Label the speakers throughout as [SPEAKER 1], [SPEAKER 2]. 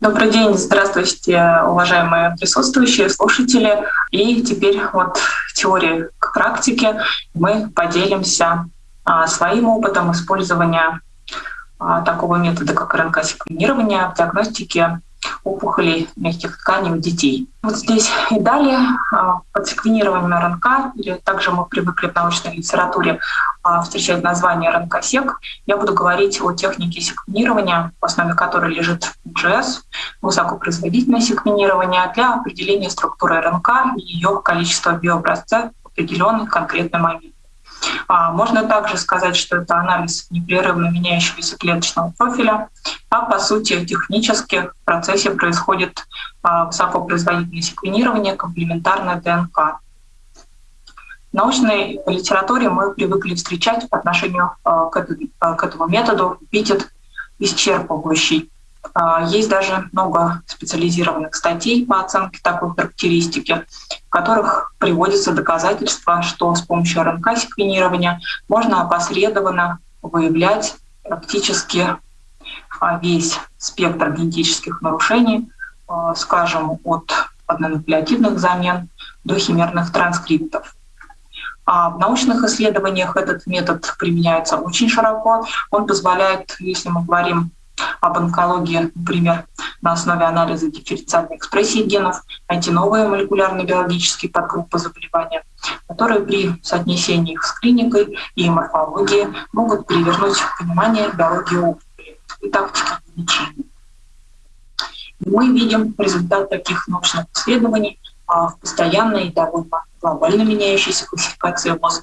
[SPEAKER 1] Добрый день, здравствуйте, уважаемые присутствующие, слушатели. И теперь вот теории к практике мы поделимся а, своим опытом использования а, такого метода, как РНК-секвенирование в диагностике опухолей мягких тканей у детей. Вот здесь и далее а, под секвенированием РНК, или также мы привыкли в научной литературе а, встречать название РНК-сек, я буду говорить о технике секвенирования, в основе которой лежит GS, высокопроизводительное секвенирование для определения структуры РНК и ее количества биообразца в определенный конкретный момент. А, можно также сказать, что это анализ непрерывно меняющегося клеточного профиля, а по сути технически в процессе происходит а, высокопроизводительное секвенирование комплементарной ДНК. В научной литературе мы привыкли встречать по отношению а, к этому методу эпитет исчерпывающий. А, есть даже много специализированных статей по оценке такой характеристики, в которых приводятся доказательства, что с помощью РНК-секвенирования можно опосредованно выявлять практически а, весь спектр генетических нарушений, а, скажем, от однонуклеотидных замен до химерных транскриптов. А в научных исследованиях этот метод применяется очень широко. Он позволяет, если мы говорим об онкологии, например, на основе анализа дифференциальной экспрессии генов, найти новые молекулярно-биологические подгруппы заболевания, которые при соотнесении их с клиникой и морфологией могут перевернуть понимание биологии опухоли и тактики лечения. Мы видим результат таких научных исследований а, в постоянной и довольно глобально меняющейся классификации ВОЗ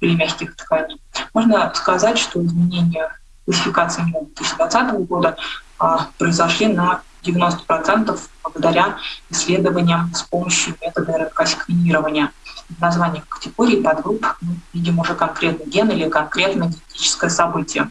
[SPEAKER 1] или мягких тканей. Можно сказать, что изменения классификации 2020 года а, произошли на 90% благодаря исследованиям с помощью метода РНК-секвенирования. В категорий подгрупп мы видим уже конкретный ген или конкретное генетическое событие.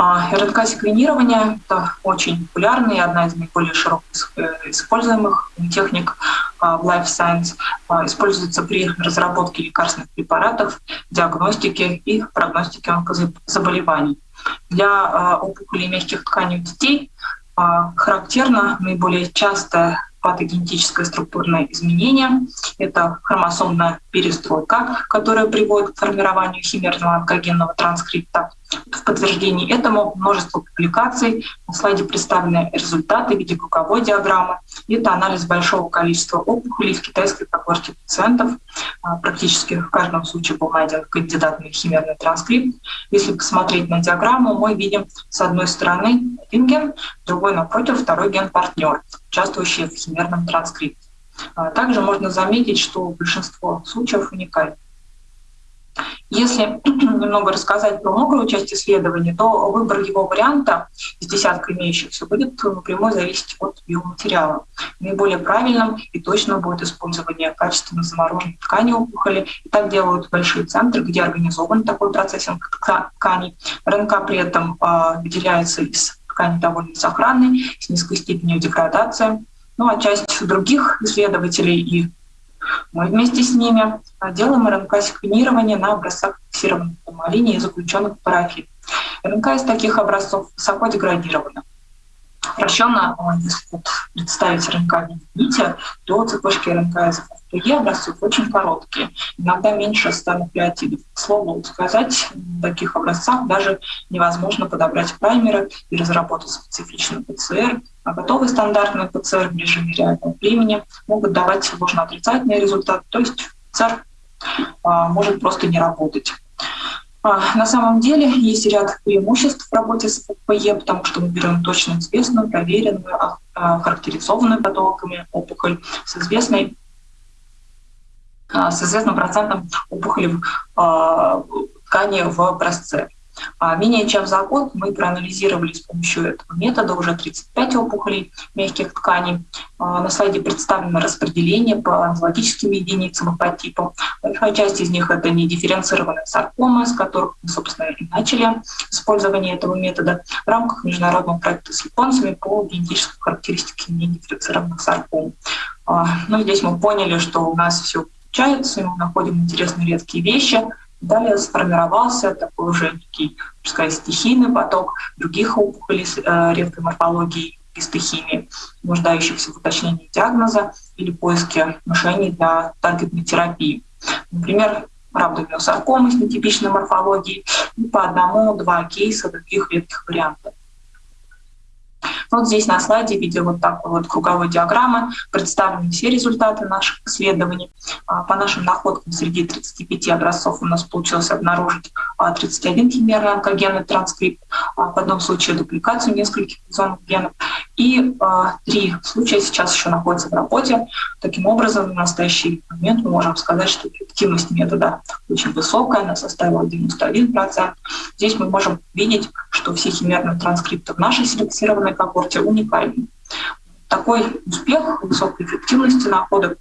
[SPEAKER 1] А, РНК-секвенирование — это очень популярная и одна из наиболее широко э, используемых техник а, в Life Science. А, используется при разработке лекарственных препаратов, диагностике и прогностике онкозаболеваний. Для опухолей мягких тканей у детей характерно наиболее частое патогенетическое структурное изменение. Это хромосомная перестройка, которая приводит к формированию химерного онкогенного транскрипта. В подтверждении этому множество публикаций. На слайде представлены результаты в виде круговой диаграммы. Это анализ большого количества опухолей в китайской когорте пациентов. А, практически в каждом случае был найден кандидатный химерный транскрипт. Если посмотреть на диаграмму, мы видим с одной стороны один ген, другой напротив второй ген-партнер, участвующий в химерном транскрипте. А, также можно заметить, что большинство случаев уникальны. Если немного рассказать про мокрую часть исследования, то выбор его варианта из десятка имеющихся будет напрямую зависеть от биоматериала. Наиболее правильным и точным будет использование качественно замороженной ткани опухоли. И так делают большие центры, где организован такой процессинг тканей. РНК при этом э, выделяется из ткани довольно сохранной, с низкой степенью деградации. Ну а часть других исследователей и мы вместе с ними делаем РНК-секвенирование на образцах фиксированных формалине и заключенных в парафин. РНК из таких образцов высоко деградирована. Упрощенно, если представить РНК в нити, то цепочки РНК из ФПГ образцов очень короткие, иногда меньше 100 нуклеотидов. К слову сказать, в таких образцах даже невозможно подобрать праймеры и разработать специфичный ПЦР, а готовый стандартный ПЦР в режиме реального времени могут давать ложно-отрицательный результат, то есть ПЦР а, может просто не работать. А, на самом деле есть ряд преимуществ в работе с ФПЕ, потому что мы берем точно известную, проверенную, а, характеризованную патологами опухоль с известной с известным процентом опухоли в ткани в образце. А менее чем за год мы проанализировали с помощью этого метода уже 35 опухолей мягких тканей. А, на слайде представлено распределение по анзологическим единицам и по типам. Большая часть из них — это недифференцированные саркомы, с которых мы, собственно, и начали использование этого метода в рамках международного проекта с японцами по генетической характеристике недифференцированных сарком. А, ну, здесь мы поняли, что у нас все получается, мы находим интересные редкие вещи — Далее сформировался такой уже некий, сказать, стихийный поток других опухолей э, редкой морфологией и стихиями, нуждающихся в уточнении диагноза или поиске решений для таргетной терапии. Например, рhabdomyosаркомы с нетипичной морфологией и по одному-два кейса других редких вариантов. Вот здесь на слайде в виде вот такой вот круговой диаграммы представлены все результаты наших исследований. А, по нашим находкам среди 35 образцов у нас получилось обнаружить 31 а, химерный онкогенный транскрипт, а, в одном случае дупликацию нескольких экзонных генов, и три случая сейчас еще находятся в работе. Таким образом, в настоящий момент мы можем сказать, что эффективность метода очень высокая, она составила 91%. Здесь мы можем видеть, что все химерные транскрипты в нашей селекционной когорте уникальны. Такой успех высокой эффективности находок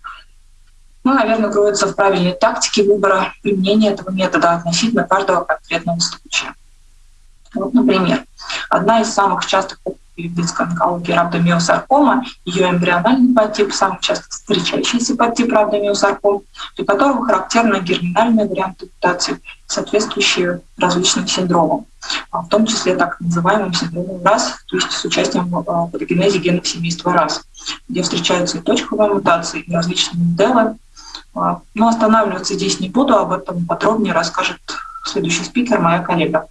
[SPEAKER 1] ну, наверное, кроется в правильной тактике выбора применения этого метода относительно каждого конкретного случая. Вот, например, одна из самых частых медицинской онкологии рhabdomyosаркома, ее эмбриональный подтип, самый часто встречающийся подтип рhabdomyosарком, для которого характерны герминальные варианты мутации, соответствующие различным синдромам, а в том числе так называемым синдромом РАС, то есть с участием а, патогенезе генов семейства РАС, где встречаются и точковые мутации, и различные моделы. А, но останавливаться здесь не буду, об этом подробнее расскажет следующий спикер, моя коллега.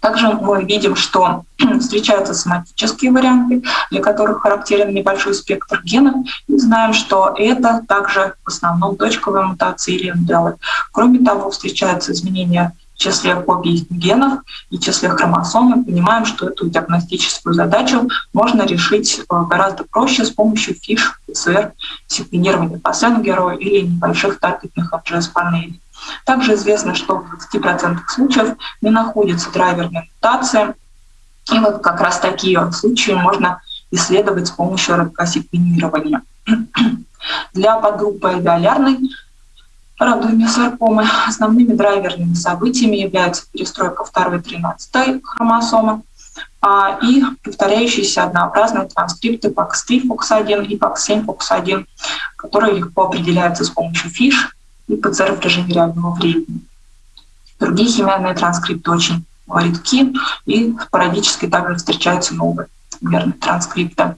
[SPEAKER 1] Также мы видим, что встречаются соматические варианты, для которых характерен небольшой спектр генов, и знаем, что это также в основном точковые мутации или МДЛ. Кроме того, встречаются изменения в числе копий генов и числе хромосом, мы понимаем, что эту диагностическую задачу можно решить э, гораздо проще с помощью фиш, ПЦР, секвенирования по Сенгеру или небольших таргетных NGS-панелей. Также известно, что в 20% случаев не находится драйверная мутация. И вот как раз такие случаи можно исследовать с помощью РНК-секвенирования. Для подгруппы альвеолярной радиомиосаркомы основными драйверными событиями являются перестройка 2 и 13 хромосомы а, и повторяющиеся однообразные транскрипты PAX3 FOX1 и PAX7 FOX1, которые легко определяются с помощью фиш и ПЦР в режиме реального времени. Другие химиальные транскрипты очень редки, и спорадически также встречаются новые химерные транскрипты.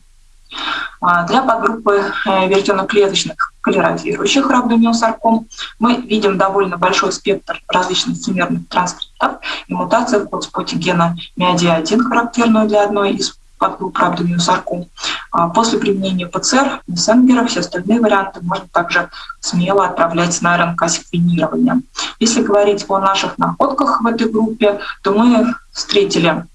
[SPEAKER 1] А, для подгруппы э, веретеноклеточных клерозирующих рhabdomyosарком мы видим довольно большой спектр различных химерных транскриптов и мутаций в подспоте гена MIAD1, характерную для одной из подгрупп рhabdomyosарком. А после применения ПЦР, Мессенгера, все остальные варианты можно также смело отправлять на РНК-секвенирование. Если говорить о наших находках в этой группе, то мы встретили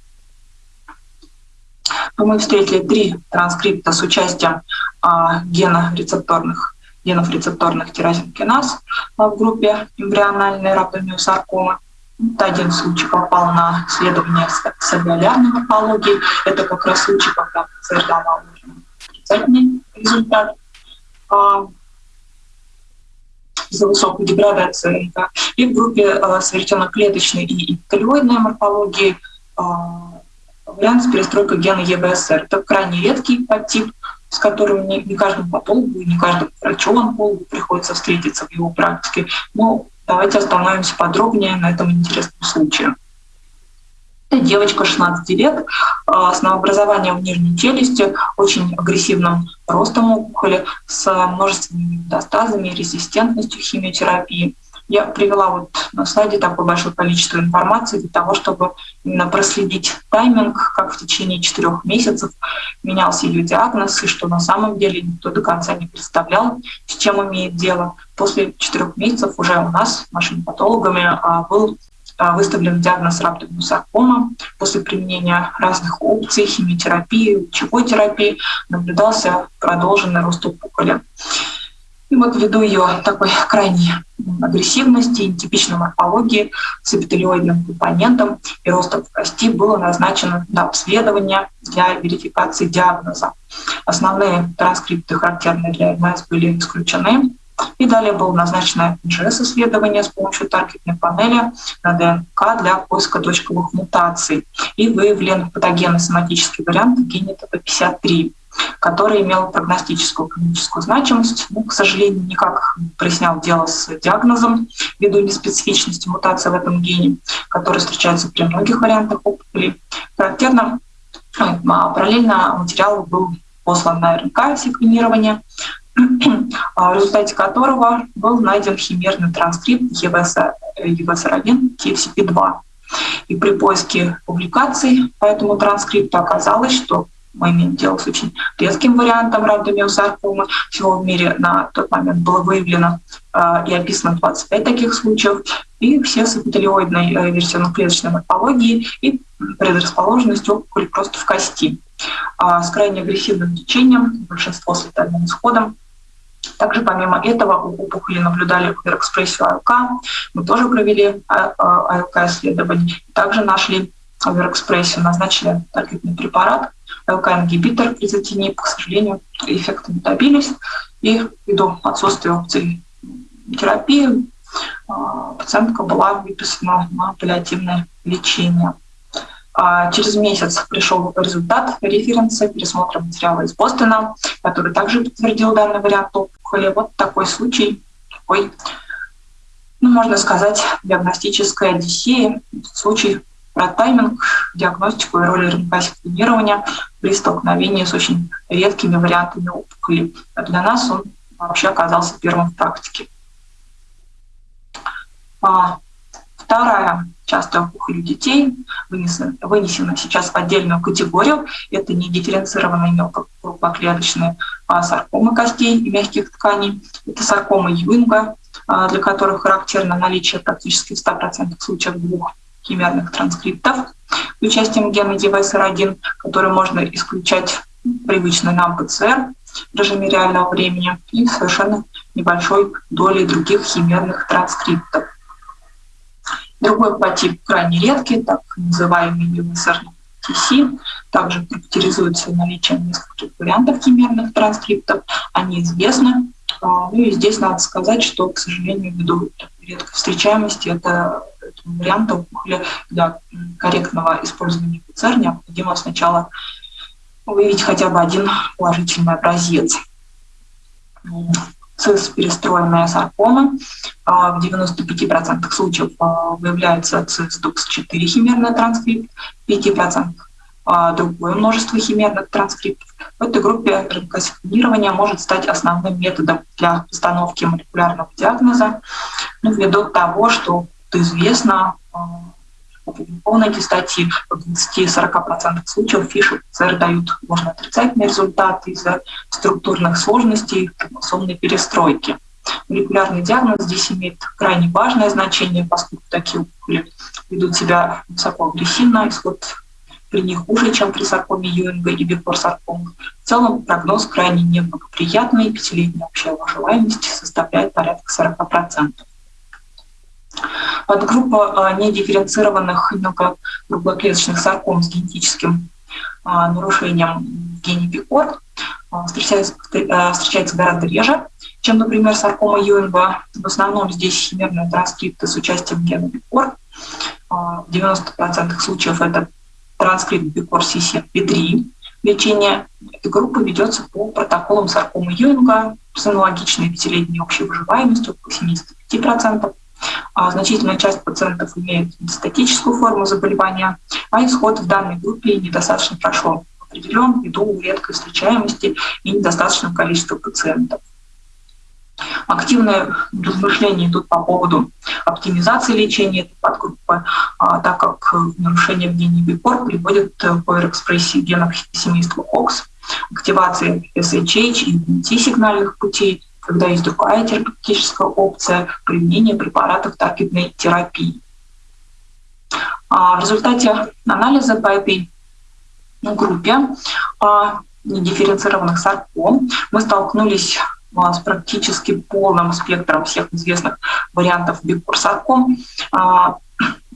[SPEAKER 1] то мы встретили три транскрипта с участием а, гена рецепторных, генов рецепторных тирозинкиназ а, в группе эмбриональной рhabdomyosаркомы. Один случай попал на исследование с алвеолярной морфологией. Это как раз случай, когда ПЦР давал отрицательный результат а, из-за высокой деградации РНК. И в группе а, с веретено-клеточной и эпителиоидной морфологией а, вариант с перестройкой гена ЕБСР. Это крайне редкий подтип, с которым не, не каждому патологу и не каждому врачу-онкологу приходится встретиться в его практике. Но давайте остановимся подробнее на этом интересном случае. Девочка 16 лет а, с новообразованием в нижней челюсти, очень агрессивным ростом опухоли, с множественными метастазами, резистентностью химиотерапии. Я привела вот на слайде такое большое количество информации для того, чтобы именно проследить тайминг, как в течение четырех месяцев менялся ее диагноз, и что на самом деле никто до конца не представлял, с чем имеет дело. После четырех месяцев уже у нас, нашими патологами, а, был а, выставлен диагноз рhabdomyosаркома. После применения разных опций, химиотерапии, лучевой терапии наблюдался продолженный рост опухоли. И вот ввиду ее такой крайней агрессивности, нетипичной морфологии с эпителиоидным компонентом и ростом в кости было назначено до обследования для верификации диагноза. Основные транскрипты, характерные для МС, были исключены. И далее было назначено NGS-исследование с помощью таргетной панели на ДНК для поиска точковых мутаций. И выявлен патогенный соматический вариант гене ТП53. Который имел прогностическую клиническую значимость, но, к сожалению, никак не прояснял дело с диагнозом ввиду неспецифичности мутации в этом гене, который встречается при многих вариантах опухолей. Характерно, а, параллельно материал был послан на РНК секвенирование, в результате которого был найден химерный транскрипт EVSR1 TFCP2. И при поиске публикаций по этому транскрипту оказалось, что мы имеем дело с очень редким вариантом радиомиосаркомы. Всего в мире на тот момент было выявлено э, и описано 25 таких случаев. И все с эпителиоидной э, версионно-клеточной морфологией и предрасположенностью опухоли просто в кости. А с крайне агрессивным течением, большинство с летальным исходом. Также помимо этого у опухоли наблюдали оверэкспрессию АЛК. Мы тоже провели АЛК-исследование. Также нашли оверэкспрессию, назначили таргетный препарат, ЛК-ингибитор изотинип, к сожалению, эффекты не добились. И ввиду отсутствия опций терапии а, пациентка была выписана на паллиативное лечение. А через месяц пришел результат референса пересмотра материала из Бостона, который также подтвердил данный вариант опухоли. Вот такой случай, такой, ну, можно сказать, диагностическая одиссея, случай про тайминг, диагностику и роль РНК-секвенирования при столкновении с очень редкими вариантами опухоли. А для нас он вообще оказался первым в практике. А, вторая частая опухоль у детей вынесена, вынесена сейчас в отдельную категорию. Это не дифференцированные мелкокруглоклеточные а саркомы костей и мягких тканей. Это саркомы Юинга, а, для которых характерно наличие практически в 100% случаев двух химерных транскриптов с участием гена EVSR1, который можно исключать привычно нам ПЦР в режиме реального времени и совершенно небольшой долей других химерных транскриптов. Другой подтип крайне редкий, так называемый EVSR TC, также характеризуется наличием нескольких вариантов химерных транскриптов. Они известны. А, ну и здесь надо сказать, что, к сожалению, ввиду редкой встречаемости это этого варианта опухоли для корректного использования ПЦР необходимо сначала выявить хотя бы один положительный образец. ЦИС-перестроенная саркома. А, в 95% случаев а, выявляется ЦИС-ДУКС-4 химерный транскрипт, в 5% а, другое множество химерных транскриптов. В этой группе РНК-секвенирование может стать основным методом для постановки молекулярного диагноза, ну, ввиду того, что известно, опубликованы эти статьи, в 20-40% случаев фиши ПЦР дают можно отрицательные результаты из-за структурных сложностей хромосомной перестройки. Молекулярный диагноз здесь имеет крайне важное значение, поскольку такие опухоли ведут себя высоко агрессивно, исход при них хуже, чем при саркоме Юинга и бифорсаркомах. В целом прогноз крайне неблагоприятный, пятилетняя общая выживаемость составляет порядка 40%. Подгруппа а, недифференцированных мелкокруглоклеточных сарком с генетическим а, нарушением гене ПИКОР а, встречается, встречается гораздо реже, чем, например, саркома Юинга. В основном здесь химерные транскрипты с участием гена ПИКОР. В 90% случаев это транскрипт БИКОР CCP3. Лечение этой группы ведется по протоколам саркомы Юинга с аналогичной пятилетней общей выживаемостью по 75%. А значительная часть пациентов имеет метастатическую форму заболевания, а исход в данной группе недостаточно прошел определен ввиду редкой встречаемости и недостаточного количества пациентов. Активные размышления идут по поводу оптимизации лечения этой подгруппы, а, так как нарушение в гене БИПОР приводит к оверэкспрессии генов семейства ХОКС, активации SHH и T-сигнальных путей, когда есть другая терапевтическая опция применения препаратов таргетной терапии. А, в результате анализа по этой группе а, недифференцированных сарком мы столкнулись а, с практически полным спектром всех известных вариантов бикурсарком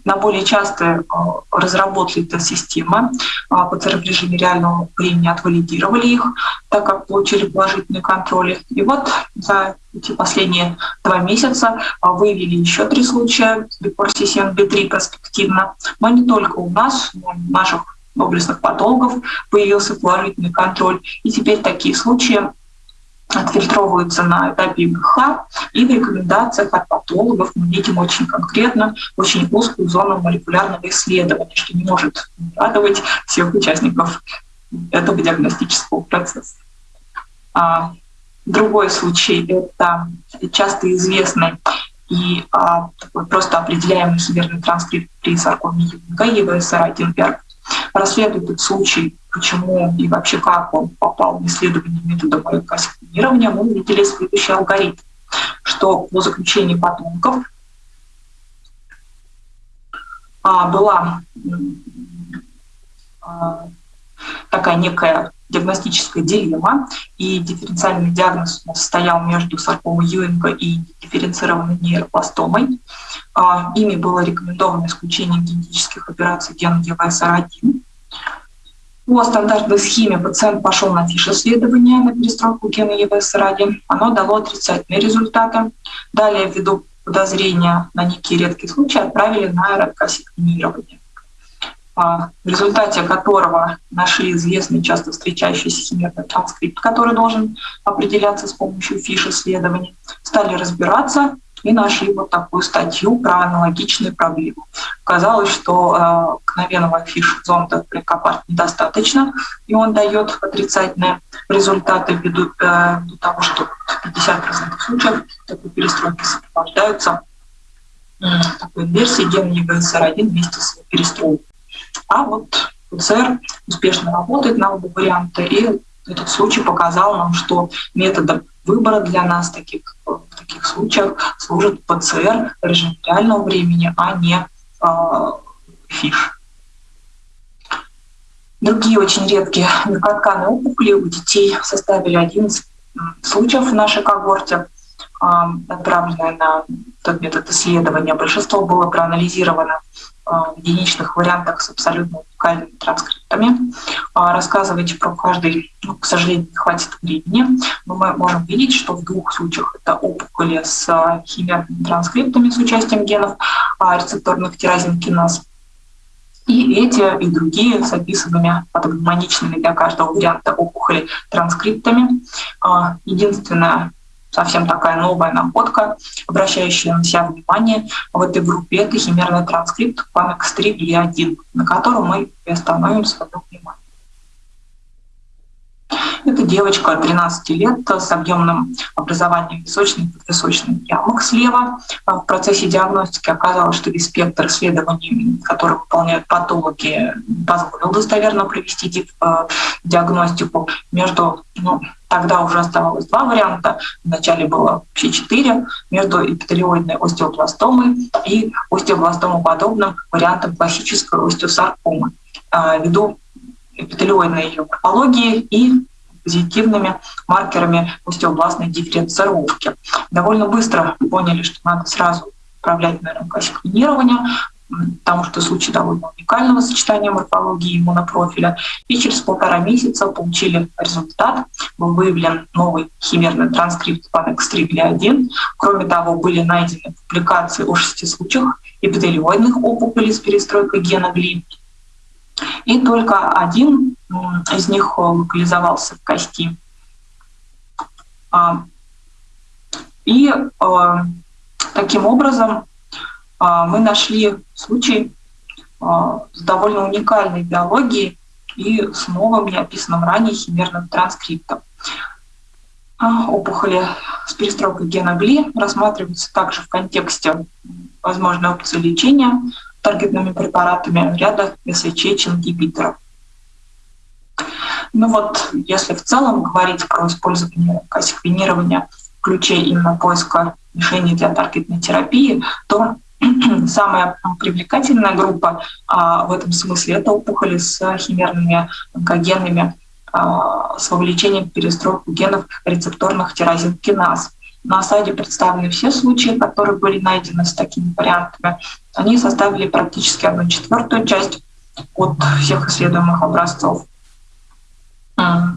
[SPEAKER 1] на более частые а, разработали эта система. ПЦР в режиме реального времени отвалидировали их, так как получили положительный контроль. И вот за эти последние два месяца а, выявили еще три случая бикорсисен B3 перспективно, но не только у нас, но и в наших доблестных патологов появился положительный контроль. И теперь такие случаи отфильтровываются на этапе ИГХ, и в рекомендациях от патологов мы видим очень конкретно, очень узкую зону молекулярного исследования, что не может радовать всех участников этого диагностического процесса. А, другой случай — это часто известный и а, просто определяемый химерный транскрипт при саркоме Юнга, ЕВСР-1 расследует этот случай, почему и вообще как он попал в исследование метода молекулярного мы увидели следующий алгоритм, что по заключению потомков а, была а, такая некая диагностическая дилемма, и дифференциальный диагноз состоял между саркомой Юинга и дифференцированной нейропластомой. А, ими было рекомендовано исключение генетических операций гена ЕВСР1. По стандартной схеме пациент пошел на фиш-исследование на перестройку гена ЕВСР1. Оно дало отрицательные результаты. Далее, ввиду подозрения на некие редкие случаи, отправили на РНК-секвенирование. А, в результате которого нашли известный, часто встречающийся химерный транскрипт, который должен определяться с помощью фиш-исследований, стали разбираться и нашли вот такую статью про аналогичные проблемы. Казалось, что э, мгновенного фиш-зонда при Копарт недостаточно, и он дает отрицательные результаты ввиду, э, того, что 50% случаев такой перестройки сопровождаются э, такой инверсией гена ЕГСР1 вместе с перестройкой. А вот ПЦР успешно работает на оба варианта, и этот случай показал нам, что методом выбора для нас таких, в таких случаях служит ПЦР режим реального времени, а не э, ФИШ. Другие очень редкие микротканные опухоли у детей составили 11 случаев в нашей когорте, отправленные на тот метод исследования. Большинство было проанализировано в единичных вариантах с абсолютно уникальными транскриптами. А, рассказывать про каждый, ну, к сожалению, не хватит времени, но мы можем видеть, что в двух случаях это опухоли с а, химерными транскриптами с участием генов а, рецепторных тиразинкиназ. И эти, и другие с описанными патогномоничными для каждого варианта опухоли транскриптами. Единственное, совсем такая новая находка, обращающая на себя внимание в этой группе, это химерный транскрипт PAMX3B1, на котором мы остановим свое внимание. Это девочка 13 лет с объемным образованием височной и подвисочной ямок слева. В процессе диагностики оказалось, что весь спектр исследований, которые выполняют патологи, позволил достоверно провести э, диагностику между ну, Тогда уже оставалось два варианта. Вначале было вообще четыре между эпителиоидной остеобластомой и остеобластомоподобным вариантом классической остеосаркомы. А, ввиду эпителиоидной ее морфологии и позитивными маркерами остеобластной дифференцировки. Довольно быстро поняли, что надо сразу управлять на РНК-секвенирование, потому что случай довольно уникального сочетания морфологии и иммунопрофиля. И через полтора месяца получили результат. Был выявлен новый химерный транскрипт PANX3-1. Кроме того, были найдены публикации о шести случаях эпителиоидных опухолей с перестройкой гена ГЛИ. И только один из них локализовался в кости. А, и э, таким образом мы нашли случай а, с довольно уникальной биологией и с новым неописанным ранее химерным транскриптом. А, опухоли с перестройкой гена ГЛИ рассматриваются также в контексте возможной опции лечения таргетными препаратами ряда СХЧ-ингибиторов. Ну вот, если в целом говорить про использование секвенирования в ключе именно поиска решений для таргетной терапии, то Самая привлекательная группа а, в этом смысле — это опухоли с химерными онкогенными а, с вовлечением в перестройку генов рецепторных тирозинкиназ. На сайте представлены все случаи, которые были найдены с такими вариантами. Они составили практически одну четвертую часть от всех исследуемых образцов. А,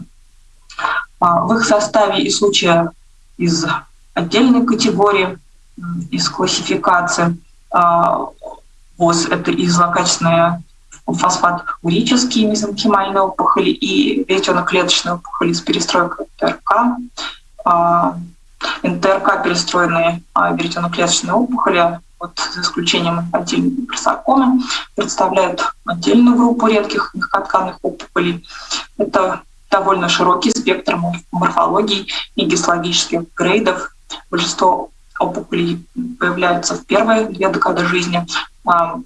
[SPEAKER 1] в их составе и случаи из отдельной категории, из классификации — ВОЗ — это и злокачественная фосфат-урические мезонхимальные опухоли и веретено-клеточные опухоли с перестройкой НТРК. А, НТРК перестроенные а, веретено-клеточные опухоли, вот за исключением инфантильной гиперсаркомы, представляют отдельную группу редких мягкотканных опухолей. Это довольно широкий спектр морфологий и гистологических грейдов. Большинство опухолей появляются в первые две декады жизни, а,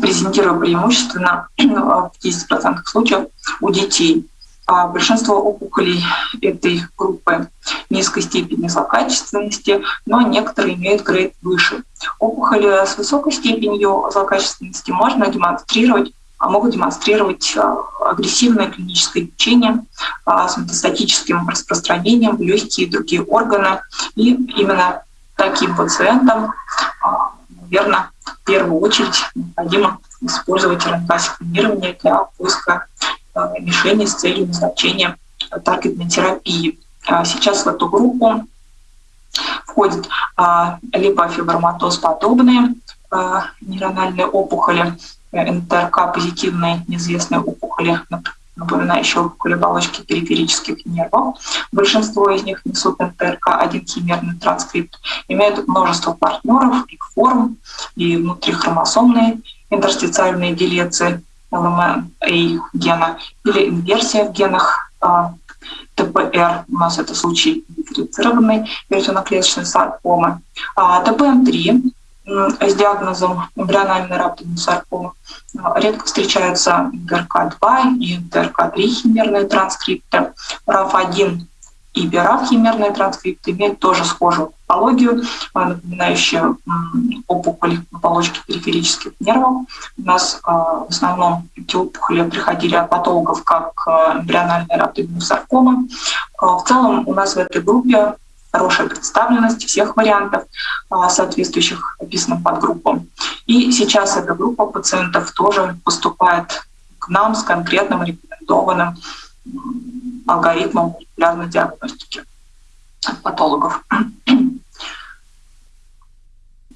[SPEAKER 1] презентируя преимущественно в 50% случаев у детей. А большинство опухолей этой группы низкой степени злокачественности, но некоторые имеют грейд выше. Опухоли с высокой степенью злокачественности можно демонстрировать а могут демонстрировать а, агрессивное клиническое лечение а, с метастатическим распространением в легкие и другие органы. И именно таким пациентам, наверное, в первую очередь необходимо использовать РНК-секвенирование для поиска мишени с целью назначения таргетной терапии. Сейчас в эту группу входят либо фиброматоз подобные нейрональные опухоли, НТРК позитивные неизвестные опухоли, напоминающие опухоли оболочки периферических нервов. Большинство из них несут НТРК, один химерный транскрипт, имеют множество партнеров, и форм, и внутрихромосомные интерстициальные делеции ЛМА гена или инверсия в генах а, ТПР, у нас это случай дифференцированной веретеноклеточной саркомы. А ТПМ-3 с диагнозом эмбриональной рапторной саркомы редко встречаются ГРК-2 и ГРК-3 химерные транскрипты. РАФ-1 и БИРАФ химерные транскрипты имеют тоже схожую патологию, напоминающую опухоли оболочки периферических нервов. У нас в основном эти опухоли приходили от патологов как эмбриональная рапторная саркома. В целом у нас в этой группе хорошая представленность всех вариантов, а, соответствующих описанным подгруппам. И сейчас эта группа пациентов тоже поступает к нам с конкретным рекомендованным алгоритмом молекулярной диагностики патологов.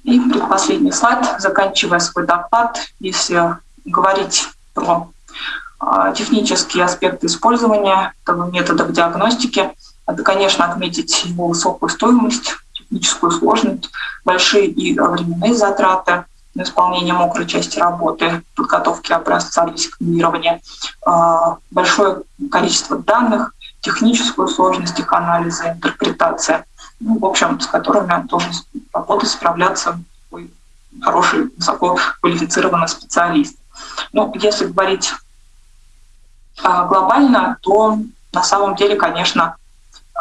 [SPEAKER 1] И предпоследний слайд, заканчивая свой доклад, если говорить про а, технические аспекты использования этого методов диагностики, это, конечно, отметить его высокую стоимость, техническую сложность, большие и временные затраты на исполнение мокрой части работы, подготовки образца для секвенирования, а, большое количество данных, техническую сложность их анализа, интерпретация, ну, в общем, с которыми должен работать, справляться такой хороший, высоко квалифицированный специалист. Ну, если говорить а, глобально, то на самом деле, конечно,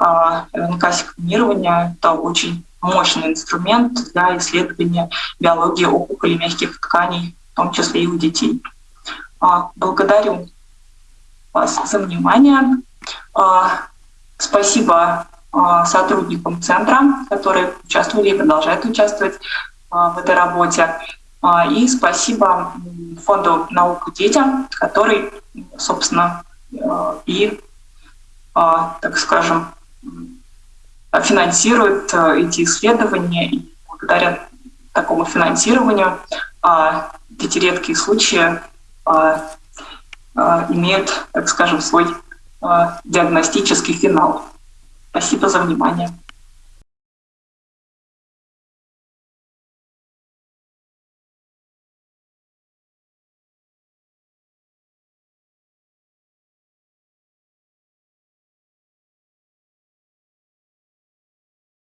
[SPEAKER 1] РНК-секвенирование — это очень мощный инструмент для исследования биологии опухолей мягких тканей, в том числе и у детей. А, благодарю вас за внимание. А, спасибо а, сотрудникам центра, которые участвовали и продолжают участвовать в этой работе. И спасибо фонду «Наука детям», который, собственно, и, так скажем, финансирует э, эти исследования, и благодаря такому финансированию а, эти редкие случаи имеют, так скажем, свой диагностический финал. Спасибо за внимание.